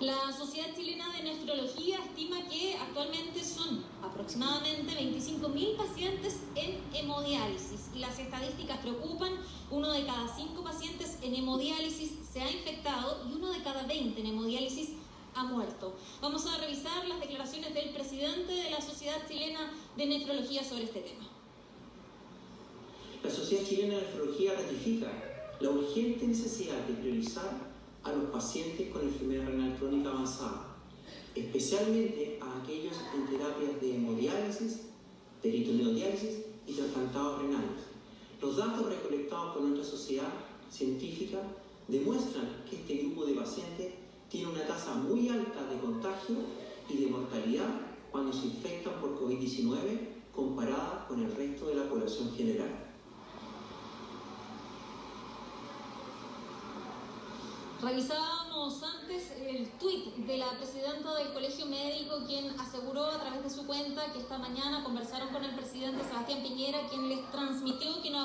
La Sociedad Chilena de Nefrología estima que actualmente son aproximadamente 25.000 pacientes en hemodiálisis las estadísticas preocupan. Uno de cada cinco pacientes en hemodiálisis se ha infectado y uno de cada 20 en hemodiálisis ha muerto. Vamos a revisar las declaraciones del presidente de la Sociedad Chilena de Nefrología sobre este tema. La Sociedad Chilena de Nefrología ratifica la urgente necesidad de priorizar a los pacientes con enfermedad renal crónica avanzada, especialmente a aquellos en terapias de hemodiálisis, peritoneodiálisis y trasplantados renales. Los datos recolectados por nuestra sociedad científica demuestran que este grupo de pacientes tiene una tasa muy alta de contagio y de mortalidad cuando se infectan por COVID-19 comparada con el resto de la población general. Revisábamos antes el de la presidenta del Colegio Médico, quien aseguró a través de su cuenta que esta mañana conversaron con el presidente Sebastián Piñera, quien les transmitió que no